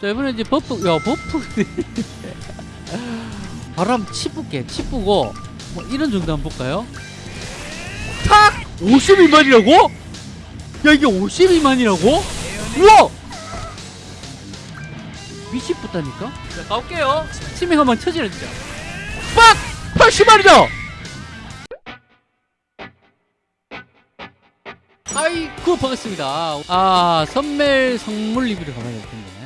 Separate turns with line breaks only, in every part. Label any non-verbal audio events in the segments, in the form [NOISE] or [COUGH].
자 이번에 이제 buff 야 buff [LAUGHS] 바람 치뿌게 치뿌고 뭐 이런 정도 한번 볼까요? 탁! 52만이라고? 야 이게 52만이라고? 우와! 미치겠다니까? 자 가볼게요 치명 한번 쳐지라 진짜 빡! 80만이다! 아이고 반갑습니다 아 선멜 선물 리뷰를 가봐야 될 텐데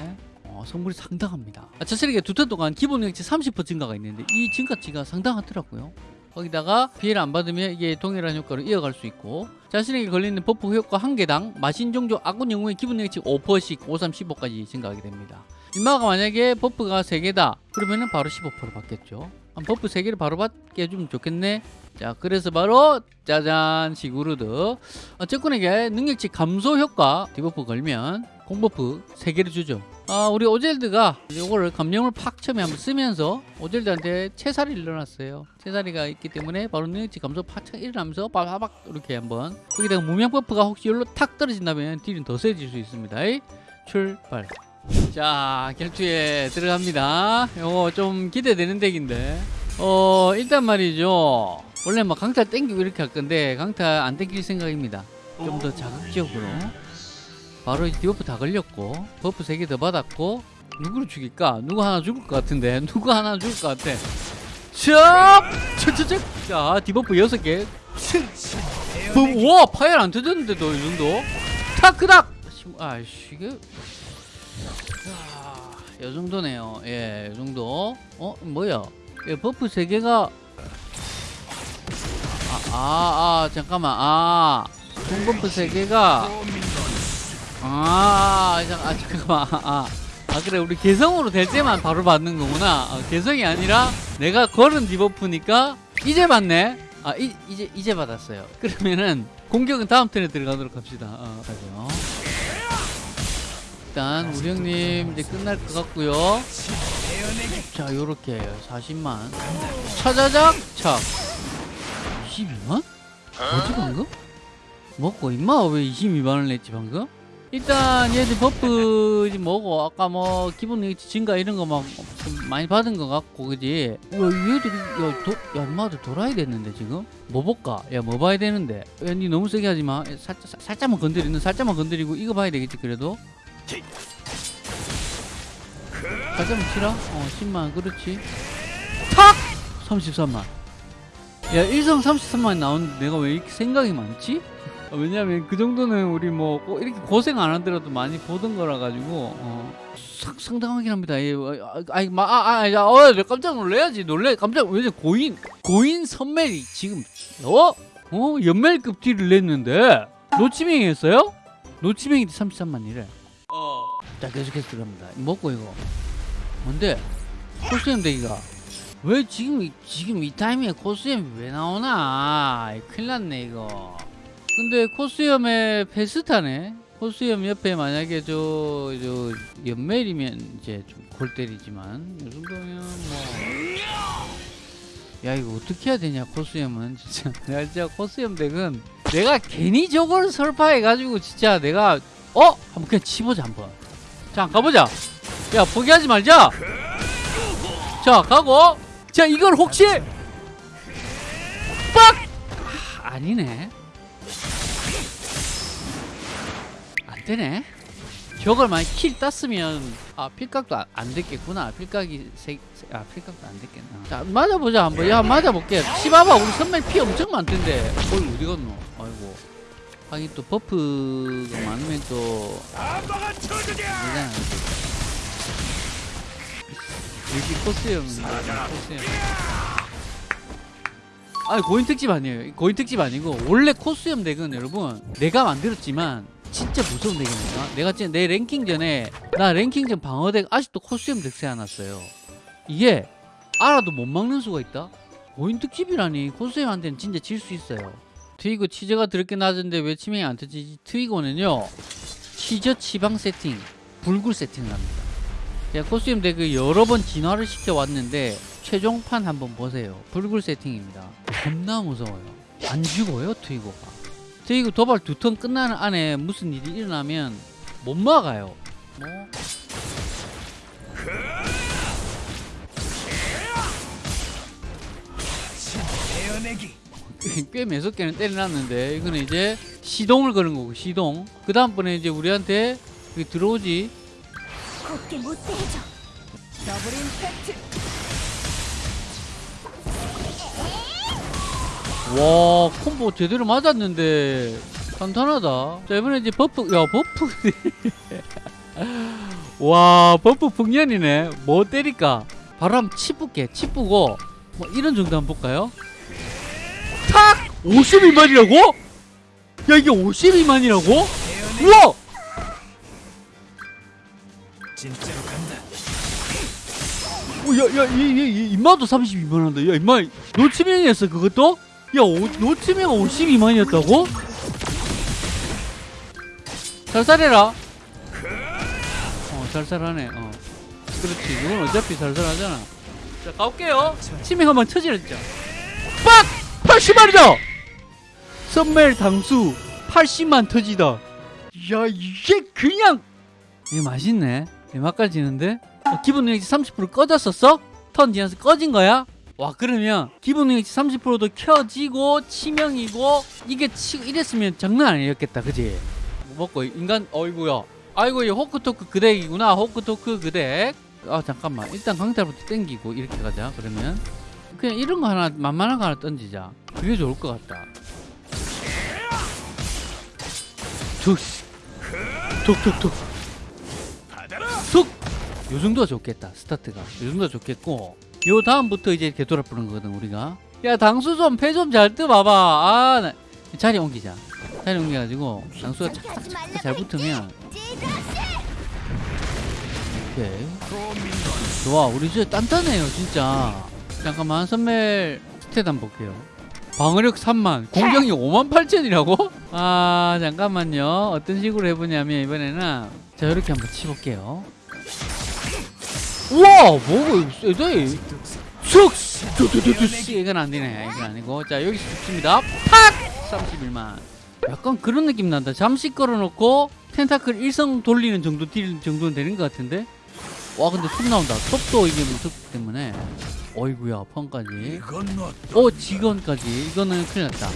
어, 선물이 상당합니다. 아, 저처럼 두턴 동안 기본 능력치 30% 증가가 있는데 이 증가치가 상당하더라고요. 거기다가 피해를 안 받으면 이게 동일한 효과를 이어갈 수 있고 자신에게 걸리는 buff 효과 한 개당 마신 종족 아군 영웅의 기본 능력치 5%씩 5, 3, 15까지 증가하게 됩니다. 인마가 만약에 buff가 3개다 그러면은 바로 15% 받겠죠. 한 buff 3개를 바로 받게 해주면 좋겠네 자 그래서 바로 짜잔 시구르드. 어, 적군에게 능력치 감소 효과 debuff 걸면 공buff 3개를 주죠. 아 우리 오젤드가 이거를 감염을 팍 처음에 한번 쓰면서 오젤드한테 채살이 일어났어요. 채살이가 있기 때문에 바로 능력치 감소 팍 일어나면서 빠바박 이렇게 한번. 거기다가 무명 buff가 혹시 여기로 탁 떨어진다면 deal은 더 세질 수 있습니다. 출발. 자 결투에 들어갑니다. 요거 좀 기대되는 deck인데 어 일단 말이죠. 원래 막 강타 땡기고 이렇게 할 건데 강타 안 땡길 생각입니다. 좀 더 자극적으로. 바로 debuff 다 걸렸고 buff 3개 더 받았고 누구를 죽일까? 누구 하나 죽을 것 같은데? [LAUGHS] 누구 하나 죽을 것 같아? 첩! 척척척 자 debuff 6개. 붐! 와 파열 안 터졌는데도 이 정도? 타크닥! 아이씨 이게. 야, 요 정도네요. 예, 요 정도. 어? 뭐야 예, buff 3개가 아, 아, 아, 잠깐만. 아, 공buff 3개가. 아, 잠, 아, 잠깐만. 아, 아, 그래. 우리 개성으로 될 때만 바로 받는 거구나. 아, 개성이 아니라 내가 걸은 debuff니까 이제 받네. 아, 이, 이제, 이제 받았어요. 그러면은 공격은 다음 턴에 들어가도록 합시다. 어, 가죠. 일단, 우리 형님 이제 끝날 것 같고요 자, 요렇게 40만. 차자작! 착. 22만? 뭐지 방금? 먹고 임마 왜 22만원 냈지 방금? 일단 얘들 buff 뭐고 아까 뭐 기본 증가 이런 거 막 많이 받은 것 같고 그지? 야 얘들이 야, 도, 야 인마들 돌아야 됐는데 지금? 뭐 볼까? 야 뭐 봐야 되는데? 야니 너무 세게 하지마 살짝, 살- 살짝만 건드리는 살짝만 건드리고 이거 봐야 되겠지 그래도? 살짝만 치라? 어 10만 그렇지 탁! 33만 야 일성 33만 나오는데 내가 왜 이렇게 생각이 많지? 어, 왜냐면 그 정도는 우리 뭐꼭 이렇게 고생 안 하더라도 많이 보던 거라 가지고 어, 상, 상당하긴 합니다. 예, 어, 아이 마, 아, 아, 야, 어, 내 깜짝 놀래야지. 놀래. 깜짝 왜냐 고인 고인 선멜이 지금 어? 어 연멜급 딜을 냈는데 노치밍 했어요? 노치밍이 33만이래. 어. 자 계속해서 들어갑니다. 먹고 이거 뭔데? 코스염 대기가 왜 지금 이- 지금 이 타이밍에 코스염이 왜 나오나? 큰일 났네 이거. 근데 코스염에 페스타네. 코스염 옆에 만약에 저, 저 연멜이면 이제 좀 골 때리지만 이 정도면 뭐. 야 이거 어떻게 해야 되냐 코스염은 [LAUGHS] 진짜 내가 진짜 코스염 덱은 내가 괜히 저걸 설파해가지고 진짜 내가 어 한번 그냥 치보자 한번 자 가보자 야 포기하지 말자. 자 가고. 자 이걸 혹시 빡! 아, 아니네. 안 되네. 저걸 만약 킬 땄으면 아 필각도 안, 안 됐겠구나. 필각이 세, 세- 아 필각도 안 됐겠나. 자 맞아보자 한번. 야 맞아볼게. 치봐봐 우리 선발 피 엄청 많던데. 어이 어디 갔노? 아이고. 하긴 또 buff가 많으면 또 역시 코스염 코스염. 아니 고인 특집 아니에요. 고인 특집 아니고 원래 코스염 deck은 여러분 내가 만들었지만 진짜 무서운 deck입니다. 내가 진짜 내 랭킹 전에 나 랭킹 전 방어deck 아직도 코스염 deck 세워놨어요. 이게 알아도 못 막는 수가 있다? 고인 특집이라니 코스염한테는 진짜 질 수 있어요. 트위고 치저가 더럽게 낮은데 왜 치명이 안 터지지? 트위고는요 치저 치방 세팅 불굴 세팅을 합니다 제가 코스튬 덱을 여러 번 진화를 시켜왔는데 최종판 한번 보세요. 불굴 세팅입니다. 겁나 무서워요. 안 죽어요 트위고가? 트위고 도발 두 턴 끝나는 안에 무슨 일이 일어나면 못 막아요. 뭐? [LAUGHS] 꽤 매섭게는 때려놨는데 이거는 이제 시동을 거는 거고 시동. 그 다음번에 이제 우리한테 그 들어오지
곱게 못되게 해줘. double impact.
와 콤보 제대로 맞았는데. 간단하다. 자 이번에 이제 buff 야 buff. [LAUGHS] 와 buff 풍년이네. 뭐 때릴까? 바람 치뿌게 치뿌고. 뭐 이런 정도 한번 볼까요? 탁! 52만이라고? 야 이게 52만이라고? 우와
진짜로 간다.
어, 야, 야, 이, 이, 이, 임마도 32만 한다. 야, 임마, 노치명이었어, 그것도? 야, 오, 노치명 52만이었다고? 살살해라. 어, 살살하네, 어. 그렇지, 이건 어차피 살살하잖아. 자, 가볼게요. 치명 한번 쳐지랬죠. 빡! 80만이다! 썸멜 당수 80만 터지다. 야, 이게 그냥. 이거 맛있네. 내 맛깔 지는데? 어, 기본 능력치 30% 꺼졌었어? 턴 지나서 꺼진 거야? 와 그러면 기본 능력치 30%도 켜지고 치명이고 이게 치고 이랬으면 장난 아니었겠다 그지? 뭐 먹고 인간 어이구야 아이고 이 호크토크 그덱이구나 호크토크 그덱 아 잠깐만 일단 강탈부터 땡기고 이렇게 가자 그러면 그냥 이런 거 하나 만만한 거 하나 던지자 그게 좋을 것 같다 툭툭툭! 요 정도가 좋겠다 스타트가. 요 정도가 좋겠고. 요 다음부터 이제 이렇게 돌아보는 거거든 우리가. 야 당수 좀 패 좀 잘 뜨봐봐. 아 나, 자리 옮기자. 자리 옮겨가지고 당수가
말라고
잘 붙으면. 오케이. 좋아 우리 진짜 단단해요 진짜. 잠깐만 선멜 스탯 한번 볼게요. 방어력 3만 공격이 5만 8천이라고? 아 잠깐만요. 어떤 식으로 해보냐면 이번에는 자 이렇게 한번 치볼게요 우와 뭐고 이거 세대 쑥! 쑥! 이건 안 되네. 이건 아니고. 자 여기서 죽습니다. 팍! 31만. 약간 그런 느낌 난다. 잠시 걸어놓고 텐타클 일성 돌리는 정도 딜 정도는 되는 것 같은데? 와 근데 톱 나온다. 톱도 이게 무섭기 때문에. 어이구야 너어 직원까지. 이거는 큰일 났다.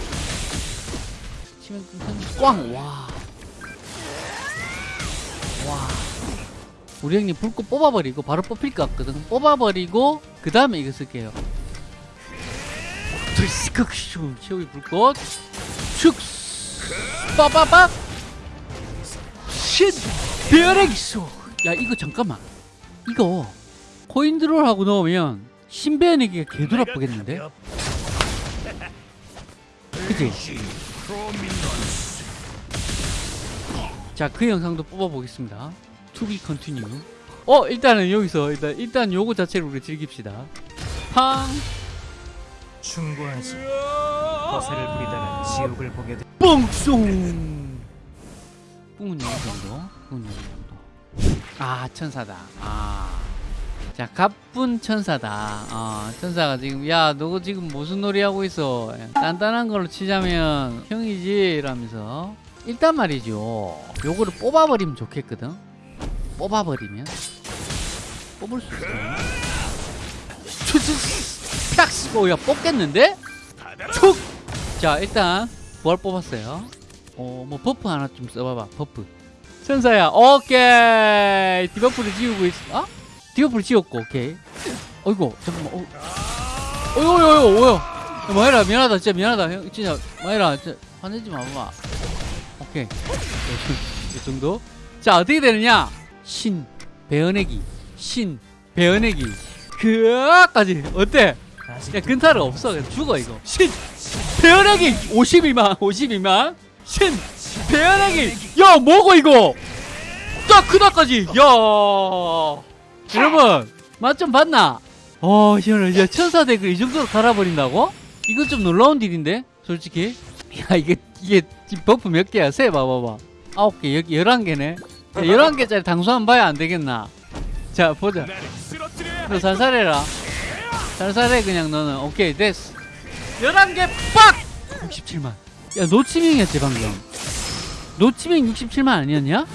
치면 꽝! 와. 와. 우리 형님 불꽃 뽑아버리고 바로 뽑힐 것 같거든. 뽑아버리고 그 다음에 이거 쓸게요. 최후의 불꽃. 슉 빠바박 신. 기소. 야 이거 잠깐만. 이거 코인 드롤 하고 넣으면 신배연에게 개돌 아프겠는데? 그치?
프로민건
자, 그 영상도 뽑아보겠습니다. Be continue. 어, 일단은 여기서 일단 일단 요거 자체를 우리 즐깁시다. 팡,
충고하지. 허세를 부리다가 지옥을 보게 돼.
뻥송. 뿡은 요 정도. 뿡은 요 정도. 아, 천사다. 아. 자, 갑분 천사다. 어, 천사가 지금 야, 너 지금 무슨 놀이 하고 있어? 단단한 걸로 치자면 형이지 라면서 일단 말이죠. 요거를 뽑아버리면 좋겠거든. 뽑아버리면 뽑을 수 있어. 추추 팍! 오, 야 뽑겠는데? 툭! 자 일단 뭘 뽑았어요? 어 뭐 buff 하나 좀 써봐봐 buff 천사야 오케이 debuff를 지우고 있어 아? debuff를 지웠고 오케이 어이구 잠깐만 어. 어이구 어이구 어이구 야, 마이라 미안하다 진짜 미안하다 형 진짜 마이라 진짜 화내지 마봐 오케이 이 정도 자 어떻게 되느냐 신 배어내기 신 배어내기. 그까지. 어때? 야 근타를 없어. 그냥 죽어 이거. 신 배연하기 52만 52만. 신 배연하기. 야 뭐고 이거? 딱 그다까지. 야. 여러분 맛 좀 봤나? 어 시원해. 야 천사 덱을 이 정도로 갈아버린다고? 이건 좀 놀라운 딜인데 솔직히. 야 이게 이게 buff 몇 개야? 세 봐봐봐. 아홉 개 여기 열한 개네 열한 개짜리 당수 한번 봐야 안 되겠나? 자 보자. 너 살살해라. 살살해 그냥 너는. 오케이 됐어. 11개 빡! 67만. 야 노치명이었지 방금. 노치명 67만 아니었냐?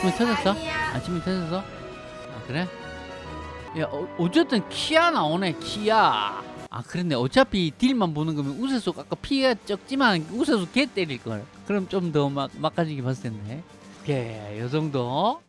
치명 터졌어? 아 치명 터졌어? 아 그래? 야 어, 어쨌든 키아 나오네 키아 아 그렇네. 어차피 딜만 보는 거면 우세속 아까 피가 적지만 우세속 개 때릴 걸. 그럼 좀 더 막 막가지게 봤을 텐데 오케이 요 정도